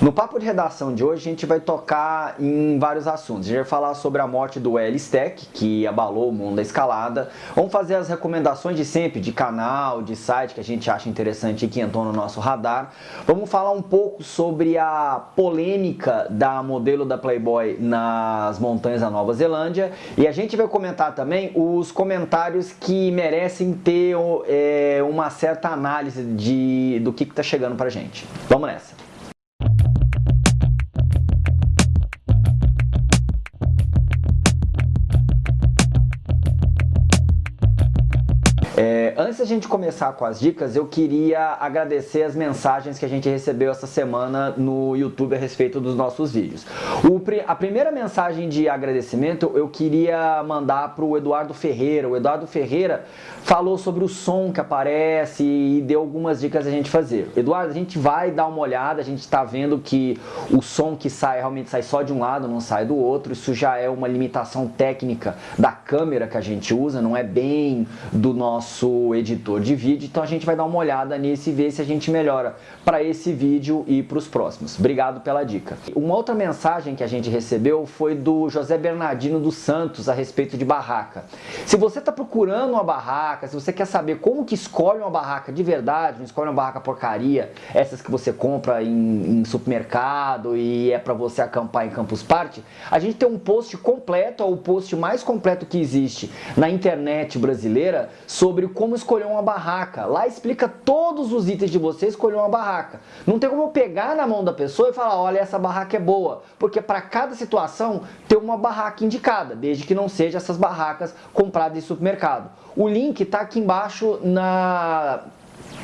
No papo de redação de hoje a gente vai tocar em vários assuntos. A gente vai falar sobre a morte do L-Stack, que abalou o mundo da escalada. Vamos fazer as recomendações de sempre, de canal, de site que a gente acha interessante e que entrou no nosso radar. Vamos falar um pouco sobre a polêmica da modelo da Playboy nas montanhas da Nova Zelândia. E a gente vai comentar também os comentários que merecem ter é, uma certa análise de, do que está chegando pra gente. Vamos nessa! Antes da gente começar com as dicas, eu queria agradecer as mensagens que a gente recebeu essa semana no YouTube a respeito dos nossos vídeos. O, a primeira mensagem de agradecimento eu queria mandar para o Eduardo Ferreira. O Eduardo Ferreira falou sobre o som que aparece e deu algumas dicas a gente fazer. Eduardo, a gente vai dar uma olhada, a gente está vendo que o som que sai realmente sai só de um lado, não sai do outro. Isso já é uma limitação técnica da câmera que a gente usa, não é bem do nosso editor de vídeo, então a gente vai dar uma olhada nisso e ver se a gente melhora para esse vídeo e para os próximos. Obrigado pela dica. Uma outra mensagem que a gente recebeu foi do José Bernardino dos Santos a respeito de barraca. Se você está procurando uma barraca, se você quer saber como que escolhe uma barraca de verdade, não escolhe uma barraca porcaria, essas que você compra em, em supermercado e é para você acampar em Campus Party, a gente tem um post completo, ou o post mais completo que existe na internet brasileira sobre como escolher uma barraca. Lá explica todos os itens de você escolher uma barraca. Não tem como eu pegar na mão da pessoa e falar, olha, essa barraca é boa. Porque para cada situação tem uma barraca indicada, desde que não seja essas barracas compradas em supermercado. O link está aqui embaixo na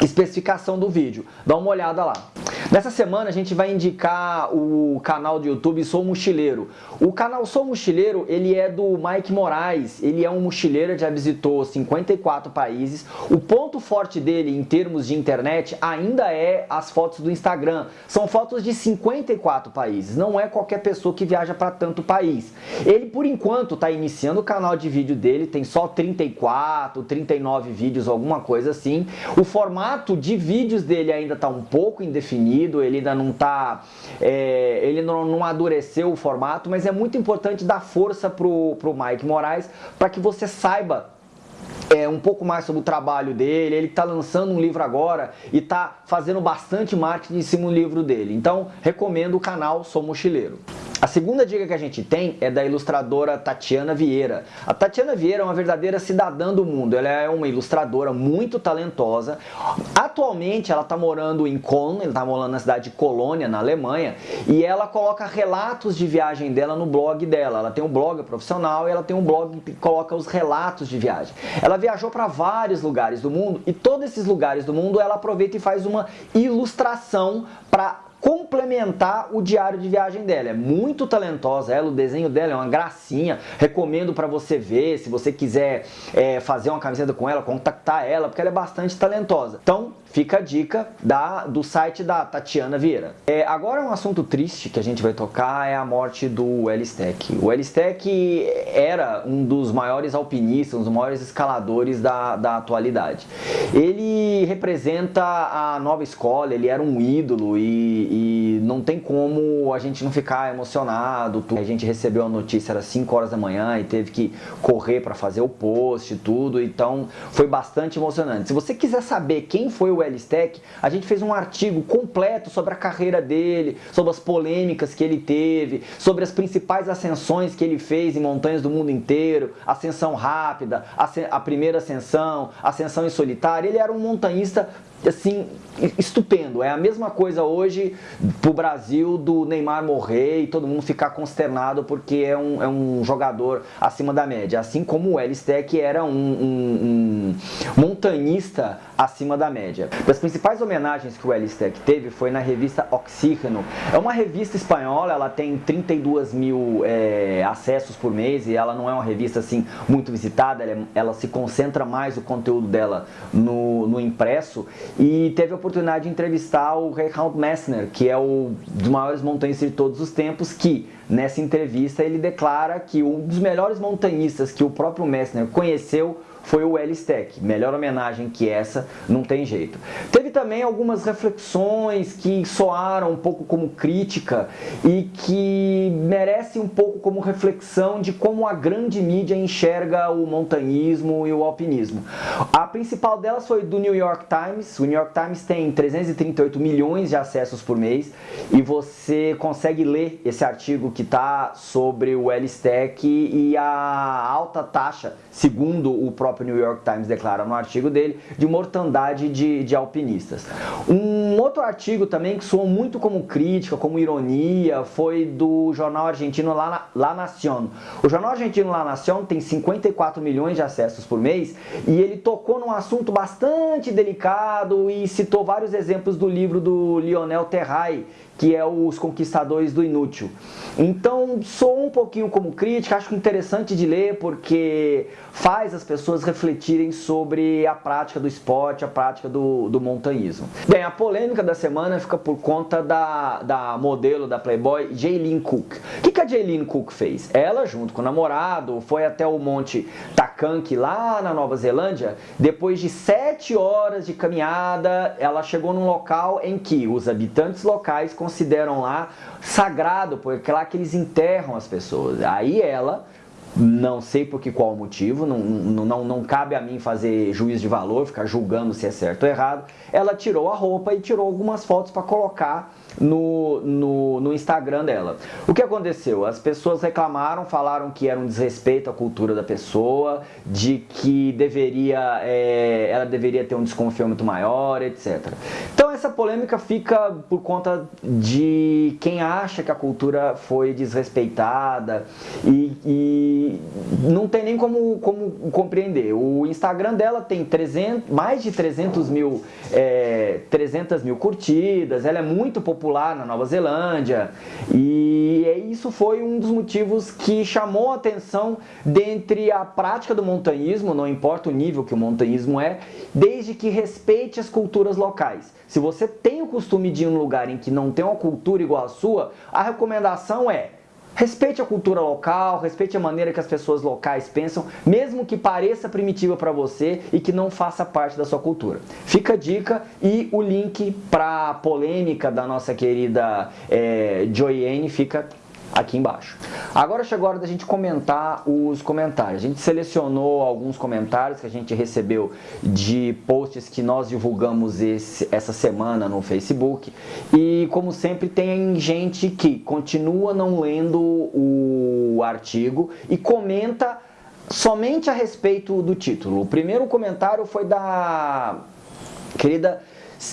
especificação do vídeo. Dá uma olhada lá. Nessa semana a gente vai indicar o canal do YouTube Sou Mochileiro. O canal Sou Mochileiro, ele é do Mike Moraes, ele é um mochileiro, já visitou 54 países. O ponto forte dele em termos de internet ainda é as fotos do Instagram. São fotos de 54 países, não é qualquer pessoa que viaja para tanto país. Ele, por enquanto, está iniciando o canal de vídeo dele, tem só 34, 39 vídeos, alguma coisa assim. O formato de vídeos dele ainda está um pouco indefinido, ele ainda não está, é, ele não, não amadureceu o formato, mas é muito importante dar força pro, pro Mike Moraes para que você saiba é, um pouco mais sobre o trabalho dele, ele está lançando um livro agora e está fazendo bastante marketing em cima do livro dele. Então, recomendo o canal Sou Mochileiro. A segunda dica que a gente tem é da ilustradora Tatiana Vieira. A Tatiana Vieira é uma verdadeira cidadã do mundo, ela é uma ilustradora muito talentosa. Atualmente ela está morando em Köln, ela está morando na cidade de Colônia, na Alemanha, e ela coloca relatos de viagem dela no blog dela. Ela tem um blog profissional e ela tem um blog que coloca os relatos de viagem. Ela viajou para vários lugares do mundo e todos esses lugares do mundo ela aproveita e faz uma ilustração para complementar o diário de viagem dela. É muito talentosa ela, o desenho dela é uma gracinha. Recomendo para você ver, se você quiser é, fazer uma camiseta com ela, contactar ela, porque ela é bastante talentosa. Então, fica a dica da, do site da Tatiana Vieira. É, agora um assunto triste que a gente vai tocar é a morte do L-Stack. O L-Stack era um dos maiores alpinistas, um dos maiores escaladores da, da atualidade. Ele representa a nova escola, ele era um ídolo e, e não tem como a gente não ficar emocionado. A gente recebeu a notícia, era 5 horas da manhã e teve que correr para fazer o post e tudo, então foi bastante emocionante. Se você quiser saber quem foi o L-Stack, a gente fez um artigo completo sobre a carreira dele, sobre as polêmicas que ele teve, sobre as principais ascensões que ele fez em montanhas do mundo inteiro, ascensão rápida, a primeira ascensão, ascensão em solitário. Ele era um montanhista assim, estupendo. É a mesma coisa hoje pro Brasil do Neymar morrer e todo mundo ficar consternado porque é um, é um jogador acima da média. Assim como o Elistec era um, um, um montanhista acima da média. Das principais homenagens que o Elistec teve foi na revista Oxígeno. É uma revista espanhola, ela tem 32 mil é, acessos por mês e ela não é uma revista assim muito visitada, ela, é, ela se concentra mais o conteúdo dela no, no impresso e teve a oportunidade de entrevistar o Reinhard Messner, que é o dos maiores montanhistas de todos os tempos, que nessa entrevista ele declara que um dos melhores montanhistas que o próprio Messner conheceu foi o L-Stack. Melhor homenagem que essa, não tem jeito. Teve também algumas reflexões que soaram um pouco como crítica e que merecem um pouco como reflexão de como a grande mídia enxerga o montanhismo e o alpinismo. A principal delas foi do New York Times. O New York Times tem 338 milhões de acessos por mês e você consegue ler esse artigo que está sobre o L-Stack e a alta taxa, segundo o próprio New York Times declara no artigo dele, de mortandade de, de Um outro artigo também que soou muito como crítica, como ironia, foi do jornal argentino La, La Nación. O jornal argentino La Nación tem 54 milhões de acessos por mês e ele tocou num assunto bastante delicado e citou vários exemplos do livro do Lionel Terray, que é Os Conquistadores do Inútil. Então, sou um pouquinho como crítica, acho interessante de ler porque faz as pessoas refletirem sobre a prática do esporte, a prática do, do montanhismo. Bem, a polêmica da semana fica por conta da, da modelo da Playboy, Jaylene Cook. O que, que a Jaylene Cook fez? Ela, junto com o namorado, foi até o Monte Takanki, lá na Nova Zelândia. Depois de sete horas de caminhada, ela chegou num local em que os habitantes locais consideram lá sagrado, porque é lá que eles enterram as pessoas. Aí ela não sei por que qual motivo, não, não, não cabe a mim fazer juízo de valor, ficar julgando se é certo ou errado. Ela tirou a roupa e tirou algumas fotos para colocar no, no, no, Instagram dela. O que aconteceu? As pessoas reclamaram, falaram que era um desrespeito à cultura da pessoa, de que deveria, é, ela deveria ter um desconfiamento maior, etc. Então essa polêmica fica por conta de quem acha que a cultura foi desrespeitada e, e não tem nem como, como compreender. O Instagram dela tem 300, mais de 300 mil, é, 300 mil curtidas, ela é muito popular na Nova Zelândia e isso foi um dos motivos que chamou a atenção dentre a prática do montanhismo, não importa o nível que o montanhismo é, desde que respeite as culturas locais. Se você tem o costume de ir em um lugar em que não tem uma cultura igual à sua, a recomendação é Respeite a cultura local, respeite a maneira que as pessoas locais pensam, mesmo que pareça primitiva para você e que não faça parte da sua cultura. Fica a dica e o link para a polêmica da nossa querida é, Joyene fica aqui embaixo. Agora chegou a hora da gente comentar os comentários. A gente selecionou alguns comentários que a gente recebeu de posts que nós divulgamos esse, essa semana no Facebook. E como sempre tem gente que continua não lendo o artigo e comenta somente a respeito do título. O primeiro comentário foi da querida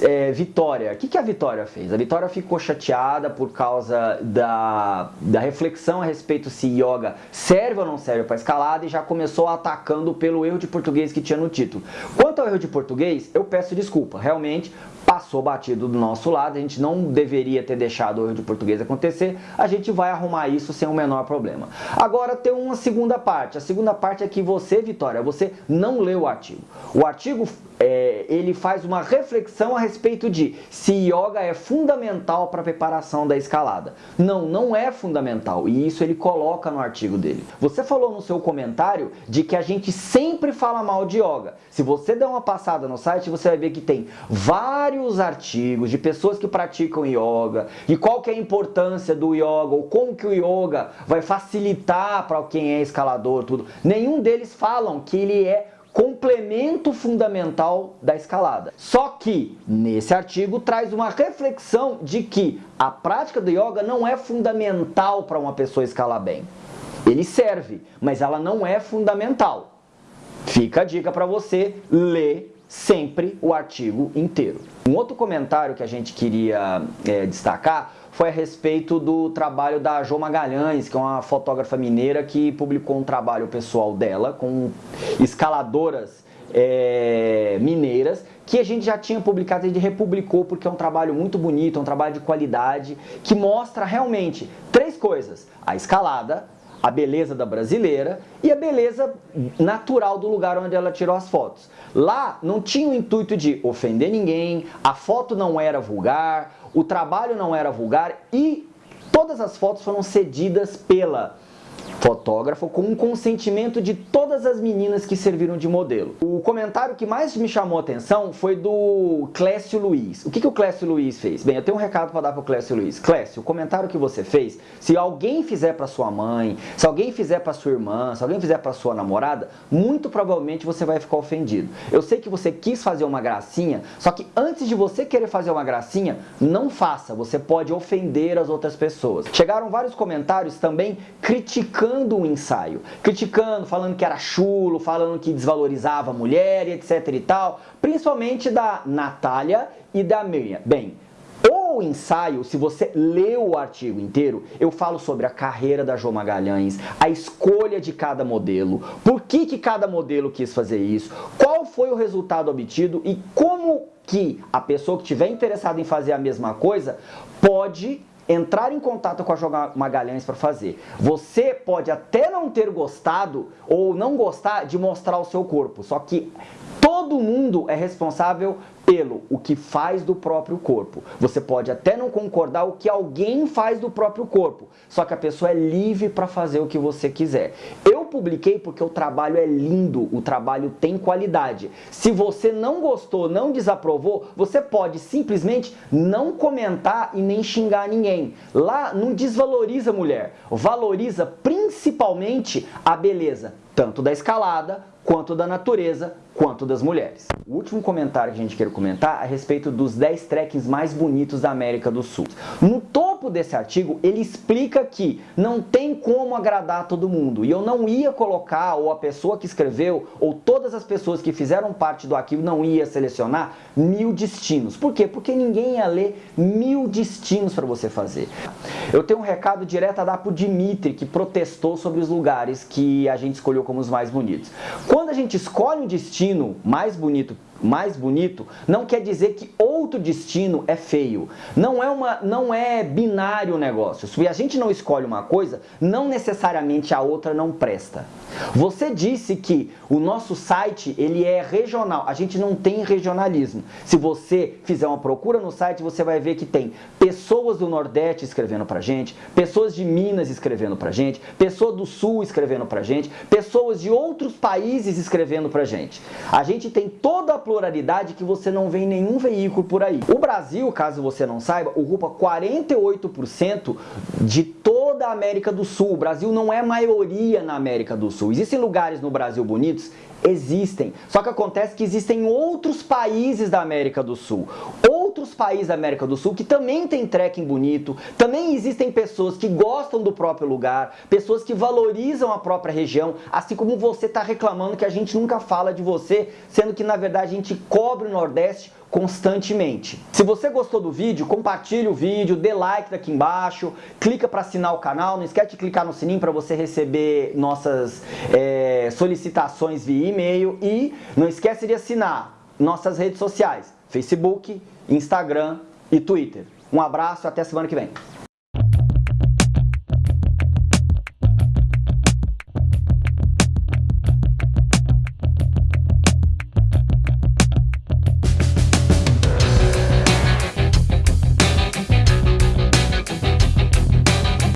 é, Vitória. O que, que a Vitória fez? A Vitória ficou chateada por causa da, da reflexão a respeito se yoga serve ou não serve para escalada e já começou atacando pelo erro de português que tinha no título. Quanto ao erro de português, eu peço desculpa. Realmente, passou batido do nosso lado, a gente não deveria ter deixado o erro de português acontecer, a gente vai arrumar isso sem o menor problema. Agora tem uma segunda parte, a segunda parte é que você, Vitória, você não leu o artigo. O artigo, é, ele faz uma reflexão a respeito de se yoga é fundamental para a preparação da escalada. Não, não é fundamental, e isso ele coloca no artigo dele. Você falou no seu comentário de que a gente sempre fala mal de yoga. Se você der uma passada no site, você vai ver que tem vários vários artigos de pessoas que praticam yoga e qual que é a importância do yoga ou como que o yoga vai facilitar para quem é escalador, tudo. Nenhum deles falam que ele é complemento fundamental da escalada. Só que nesse artigo traz uma reflexão de que a prática do yoga não é fundamental para uma pessoa escalar bem. Ele serve, mas ela não é fundamental. Fica a dica para você ler sempre o artigo inteiro. Um outro comentário que a gente queria é, destacar foi a respeito do trabalho da Jo Magalhães, que é uma fotógrafa mineira que publicou um trabalho pessoal dela com escaladoras é, mineiras que a gente já tinha publicado, a gente republicou porque é um trabalho muito bonito, é um trabalho de qualidade que mostra realmente três coisas: a escalada, a beleza da brasileira e a beleza natural do lugar onde ela tirou as fotos. Lá não tinha o intuito de ofender ninguém, a foto não era vulgar, o trabalho não era vulgar e todas as fotos foram cedidas pela fotógrafo com o consentimento de todas as meninas que serviram de modelo. O comentário que mais me chamou a atenção foi do Clécio Luiz. O que, que o Clécio Luiz fez? Bem, eu tenho um recado para dar para o Clécio Luiz. Clécio, o comentário que você fez, se alguém fizer para sua mãe, se alguém fizer para sua irmã, se alguém fizer para sua namorada, muito provavelmente você vai ficar ofendido. Eu sei que você quis fazer uma gracinha, só que antes de você querer fazer uma gracinha, não faça, você pode ofender as outras pessoas. Chegaram vários comentários também criticando o ensaio, criticando, falando que era chulo, falando que desvalorizava a mulher etc e tal, principalmente da Natália e da Miriam. Bem, o ensaio, se você leu o artigo inteiro, eu falo sobre a carreira da Jo Magalhães, a escolha de cada modelo, por que, que cada modelo quis fazer isso, qual foi o resultado obtido e como que a pessoa que estiver interessada em fazer a mesma coisa pode entrar em contato com a Jo Magalhães para fazer. Você pode até não ter gostado ou não gostar de mostrar o seu corpo, só que todo mundo é responsável pelo o que faz do próprio corpo. Você pode até não concordar o que alguém faz do próprio corpo, só que a pessoa é livre para fazer o que você quiser. Eu publiquei porque o trabalho é lindo, o trabalho tem qualidade. Se você não gostou, não desaprovou, você pode simplesmente não comentar e nem xingar ninguém. Lá não desvaloriza a mulher, valoriza principalmente a beleza, tanto da escalada quanto da natureza, quanto das mulheres. O último comentário que a gente quer comentar é a respeito dos 10 trekkings mais bonitos da América do Sul. No topo desse artigo, ele explica que não tem como agradar todo mundo. E eu não ia colocar, ou a pessoa que escreveu, ou todas as pessoas que fizeram parte do arquivo não ia selecionar mil destinos. Por quê? Porque ninguém ia ler mil destinos para você fazer. Eu tenho um recado direto a dar para o Dimitri, que protestou sobre os lugares que a gente escolheu como os mais bonitos. Quando a gente escolhe um destino, destino mais bonito mais bonito, não quer dizer que outro destino é feio. Não é, uma, não é binário o negócio. Se a gente não escolhe uma coisa, não necessariamente a outra não presta. Você disse que o nosso site ele é regional. A gente não tem regionalismo. Se você fizer uma procura no site, você vai ver que tem pessoas do Nordeste escrevendo pra gente, pessoas de Minas escrevendo pra gente, pessoas do Sul escrevendo pra gente, pessoas de outros países escrevendo pra gente. A gente tem toda a pluralidade que você não vê em nenhum veículo por aí. O Brasil, caso você não saiba, ocupa 48% de toda a América do Sul. O Brasil não é maioria na América do Sul. Existem lugares no Brasil bonitos? Existem. Só que acontece que existem outros países da América do Sul. Outros países da América do Sul que também tem trekking bonito, também existem pessoas que gostam do próprio lugar, pessoas que valorizam a própria região, assim como você está reclamando que a gente nunca fala de você, sendo que na verdade a gente cobre o Nordeste constantemente. Se você gostou do vídeo, compartilhe o vídeo, dê like daqui embaixo, clica para assinar o canal, não esquece de clicar no sininho para você receber nossas é, solicitações via e-mail e não esquece de assinar nossas redes sociais, Facebook, Instagram e Twitter. Um abraço e até semana que vem.